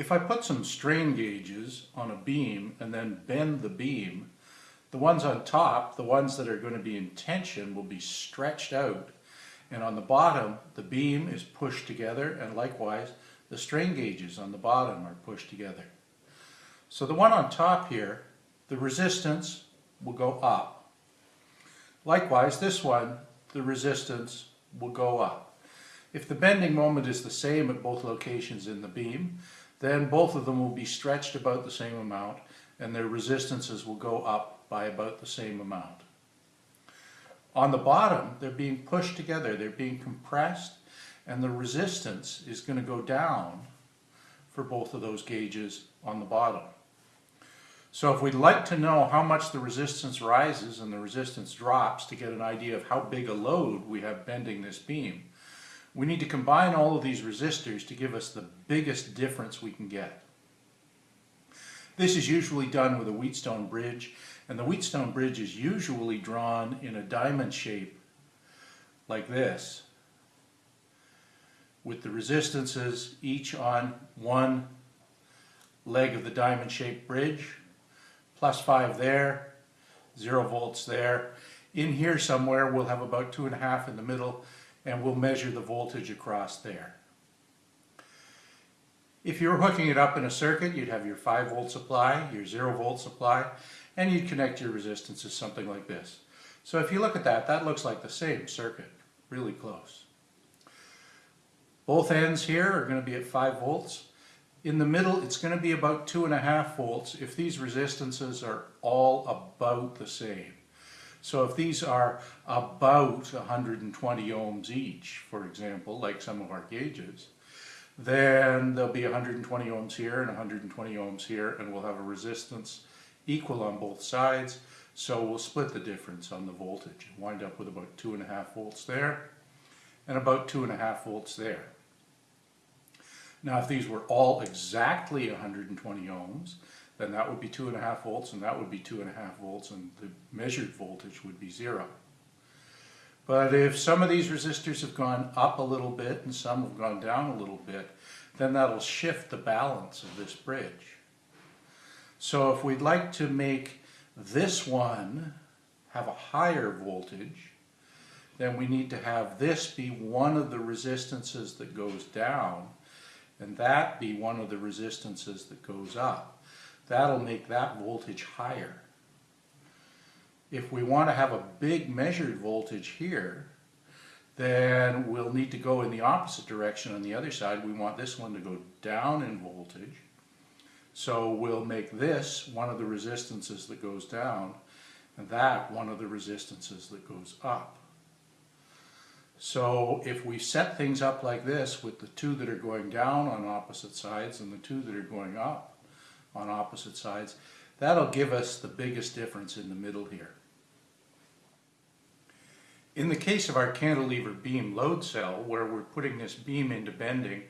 If I put some strain gauges on a beam and then bend the beam, the ones on top, the ones that are going to be in tension, will be stretched out. And on the bottom, the beam is pushed together and likewise the strain gauges on the bottom are pushed together. So the one on top here, the resistance will go up. Likewise, this one, the resistance will go up. If the bending moment is the same at both locations in the beam, then both of them will be stretched about the same amount and their resistances will go up by about the same amount. On the bottom, they're being pushed together, they're being compressed, and the resistance is going to go down for both of those gauges on the bottom. So if we'd like to know how much the resistance rises and the resistance drops to get an idea of how big a load we have bending this beam, we need to combine all of these resistors to give us the biggest difference we can get. This is usually done with a Wheatstone bridge, and the Wheatstone bridge is usually drawn in a diamond shape like this, with the resistances each on one leg of the diamond shaped bridge plus 5 there, 0 volts there. In here somewhere we'll have about 2.5 in the middle and we'll measure the voltage across there. If you were hooking it up in a circuit, you'd have your 5 volt supply, your 0 volt supply, and you'd connect your resistances something like this. So if you look at that, that looks like the same circuit, really close. Both ends here are going to be at 5 volts. In the middle, it's going to be about two and a half volts if these resistances are all about the same. So if these are about 120 ohms each, for example, like some of our gauges, then there'll be 120 ohms here and 120 ohms here, and we'll have a resistance equal on both sides. So we'll split the difference on the voltage and wind up with about two and a half volts there and about two and a half volts there. Now if these were all exactly 120 ohms, then that would be 2.5 volts and that would be 2.5 volts and the measured voltage would be zero. But if some of these resistors have gone up a little bit and some have gone down a little bit, then that'll shift the balance of this bridge. So if we'd like to make this one have a higher voltage, then we need to have this be one of the resistances that goes down and that be one of the resistances that goes up. That'll make that voltage higher. If we want to have a big measured voltage here, then we'll need to go in the opposite direction on the other side. We want this one to go down in voltage. So we'll make this one of the resistances that goes down and that one of the resistances that goes up. So if we set things up like this with the two that are going down on opposite sides and the two that are going up on opposite sides, that'll give us the biggest difference in the middle here. In the case of our cantilever beam load cell, where we're putting this beam into bending,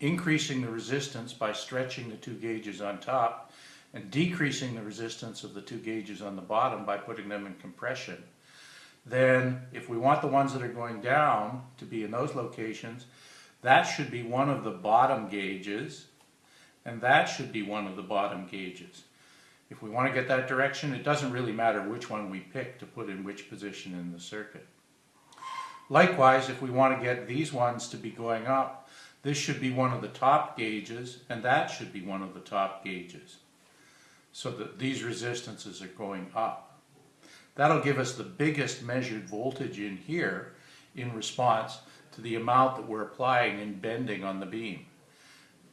increasing the resistance by stretching the two gauges on top, and decreasing the resistance of the two gauges on the bottom by putting them in compression, then if we want the ones that are going down to be in those locations, that should be one of the bottom gauges, and that should be one of the bottom gauges. If we want to get that direction, it doesn't really matter which one we pick to put in which position in the circuit. Likewise, if we want to get these ones to be going up, this should be one of the top gauges, and that should be one of the top gauges. So that these resistances are going up. That'll give us the biggest measured voltage in here in response to the amount that we're applying and bending on the beam.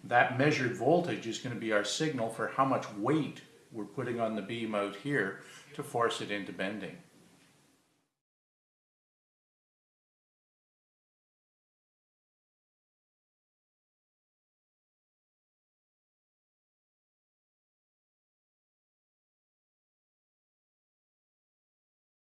That measured voltage is going to be our signal for how much weight we're putting on the beam out here to force it into bending.